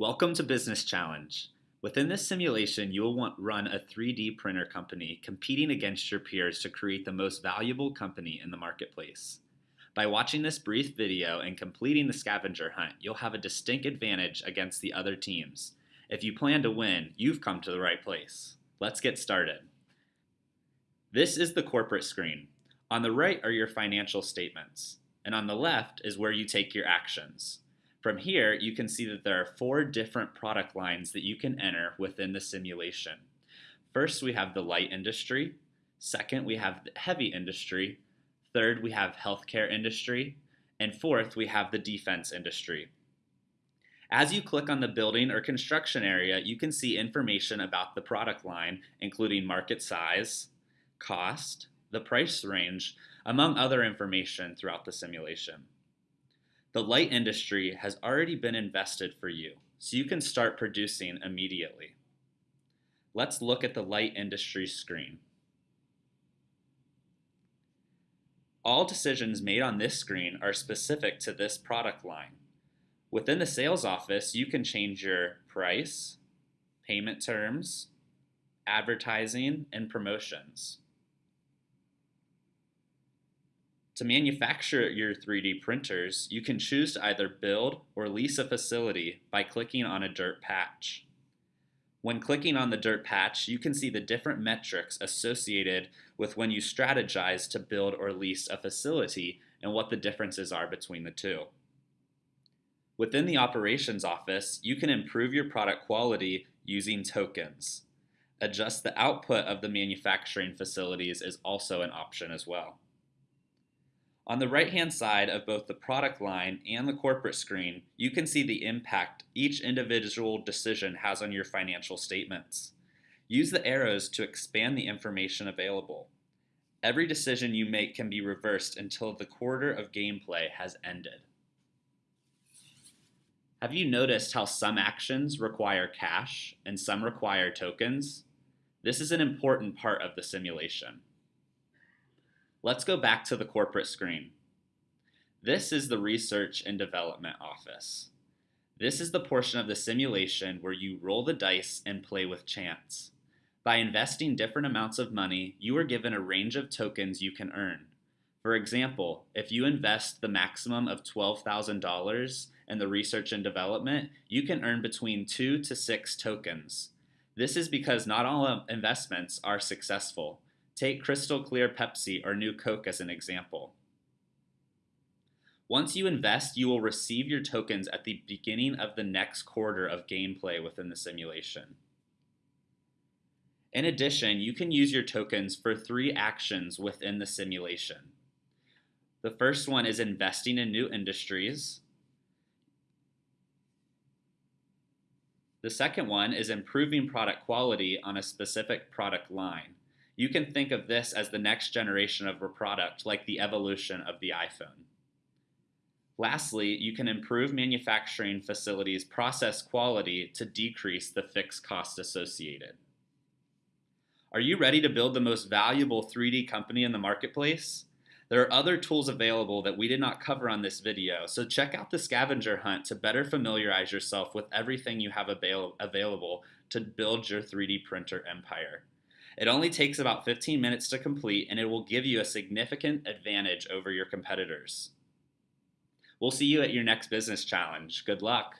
Welcome to Business Challenge. Within this simulation, you will want run a 3D printer company competing against your peers to create the most valuable company in the marketplace. By watching this brief video and completing the scavenger hunt, you'll have a distinct advantage against the other teams. If you plan to win, you've come to the right place. Let's get started. This is the corporate screen. On the right are your financial statements, and on the left is where you take your actions. From here, you can see that there are four different product lines that you can enter within the simulation. First, we have the light industry. Second, we have the heavy industry. Third, we have healthcare industry. And fourth, we have the defense industry. As you click on the building or construction area, you can see information about the product line, including market size, cost, the price range, among other information throughout the simulation. The light industry has already been invested for you, so you can start producing immediately. Let's look at the light industry screen. All decisions made on this screen are specific to this product line. Within the sales office, you can change your price, payment terms, advertising, and promotions. To manufacture your 3D printers, you can choose to either build or lease a facility by clicking on a dirt patch. When clicking on the dirt patch, you can see the different metrics associated with when you strategize to build or lease a facility and what the differences are between the two. Within the operations office, you can improve your product quality using tokens. Adjust the output of the manufacturing facilities is also an option as well. On the right-hand side of both the product line and the corporate screen, you can see the impact each individual decision has on your financial statements. Use the arrows to expand the information available. Every decision you make can be reversed until the quarter of gameplay has ended. Have you noticed how some actions require cash and some require tokens? This is an important part of the simulation. Let's go back to the corporate screen. This is the Research and Development Office. This is the portion of the simulation where you roll the dice and play with chance. By investing different amounts of money, you are given a range of tokens you can earn. For example, if you invest the maximum of $12,000 in the research and development, you can earn between 2 to 6 tokens. This is because not all investments are successful. Take Crystal Clear Pepsi or New Coke as an example. Once you invest, you will receive your tokens at the beginning of the next quarter of gameplay within the simulation. In addition, you can use your tokens for three actions within the simulation. The first one is investing in new industries. The second one is improving product quality on a specific product line. You can think of this as the next generation of a product, like the evolution of the iPhone. Lastly, you can improve manufacturing facilities' process quality to decrease the fixed cost associated. Are you ready to build the most valuable 3D company in the marketplace? There are other tools available that we did not cover on this video, so check out the scavenger hunt to better familiarize yourself with everything you have avail available to build your 3D printer empire. It only takes about 15 minutes to complete and it will give you a significant advantage over your competitors. We'll see you at your next business challenge. Good luck.